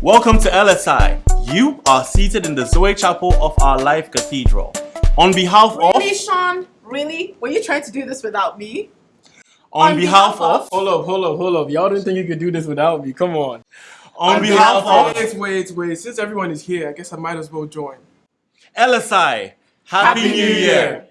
Welcome to LSI. You are seated in the Zoe Chapel of Our Life Cathedral. On behalf of Really, Sean? Really? Were you trying to do this without me? on, on behalf, behalf of, of- Hold up, hold up, hold up. Y'all didn't think you could do this without me. Come on. on behalf of Wait, wait, wait. Since everyone is here, I guess I might as well join. LSI. Happy, New Year.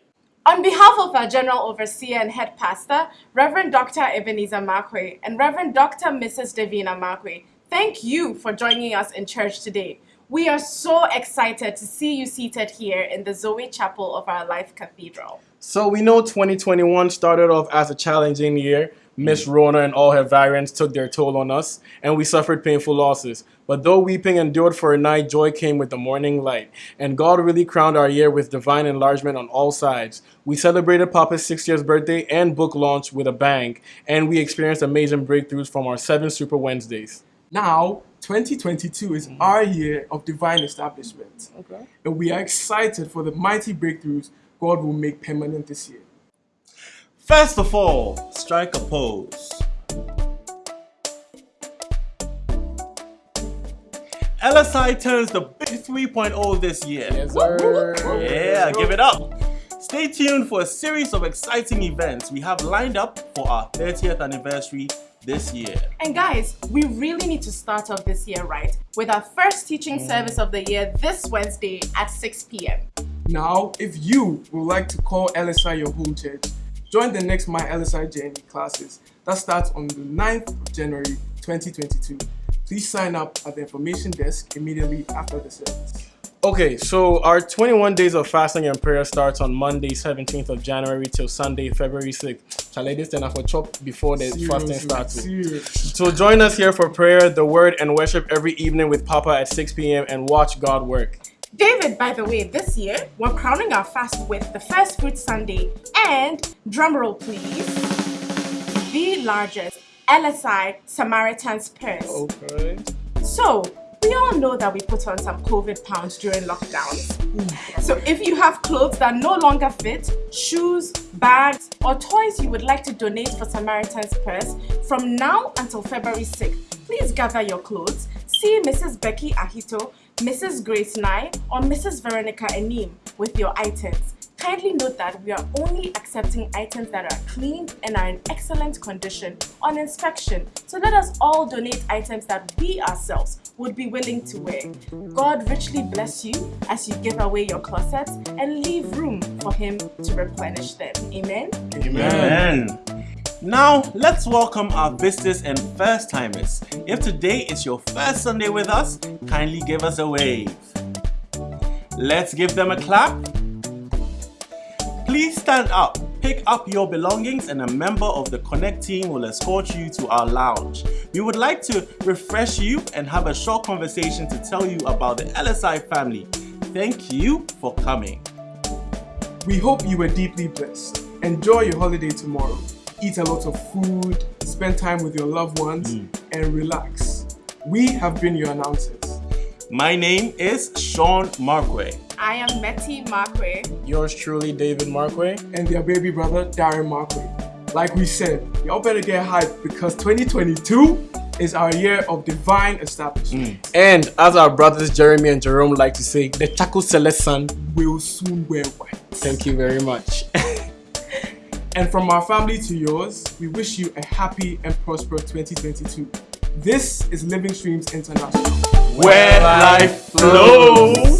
On behalf of our General Overseer and Head Pastor, Reverend Dr. Ebenezer Markwei and Reverend Dr. Mrs. Davina Markwei, thank you for joining us in church today. We are so excited to see you seated here in the Zoe Chapel of Our Life Cathedral. So we know 2021 started off as a challenging year. Miss mm. Rona and all her variants took their toll on us, and we suffered painful losses. But though weeping endured for a night, joy came with the morning light. And God really crowned our year with divine enlargement on all sides. We celebrated Papa's 6th year's birthday and book launch with a bang, and we experienced amazing breakthroughs from our seven Super Wednesdays. Now, 2022 is mm. our year of divine establishment. Okay. And we are excited for the mighty breakthroughs God will make permanent this year. First of all, strike a pose. LSI turns the big 3.0 this year. Yes, sir. Yeah, give it up. Stay tuned for a series of exciting events we have lined up for our 30th anniversary this year. And guys, we really need to start off this year right with our first teaching service of the year this Wednesday at 6 p.m. Now, if you would like to call LSI your home church, join the next My LSI Journey classes that starts on the 9th of January 2022. Please sign up at the information desk immediately after the service. Okay, so our 21 days of fasting and prayer starts on Monday, 17th of January till Sunday, February 6th. Shall I this then for chop before the fasting starts? seriously. So join us here for prayer, the word, and worship every evening with Papa at 6 p.m. and watch God work. David, by the way, this year we're crowning our fast with the First Fruit Sunday and, drumroll please, the largest LSI Samaritan's Purse. Okay. So, we all know that we put on some COVID pounds during lockdowns. Mm. So, if you have clothes that no longer fit, shoes, bags, or toys you would like to donate for Samaritan's Purse from now until February 6th, please gather your clothes, see Mrs. Becky Ahito, Mrs. Grace Nye, or Mrs. Veronica Enim with your items. Kindly note that we are only accepting items that are clean and are in excellent condition on inspection. So let us all donate items that we ourselves would be willing to wear. God richly bless you as you give away your closets and leave room for Him to replenish them. Amen. Amen. Now, let's welcome our visitors and first timers. If today is your first Sunday with us, kindly give us a wave. Let's give them a clap. Please stand up, pick up your belongings, and a member of the Connect team will escort you to our lounge. We would like to refresh you and have a short conversation to tell you about the LSI family. Thank you for coming. We hope you were deeply blessed. Enjoy your holiday tomorrow. Eat a lot of food, spend time with your loved ones, mm. and relax. We have been your announcers. My name is Sean Markwei. I am Metty Markwei. Yours truly, David Markwei. and their baby brother Darren Markwei. Like we said, y'all better get hyped because 2022 is our year of divine establishment. Mm. And as our brothers Jeremy and Jerome like to say, the Chaco Celeste sun. We'll soon wear white. Thank you very much. And from our family to yours, we wish you a happy and prosperous 2022. This is Living Streams International. Where life flows.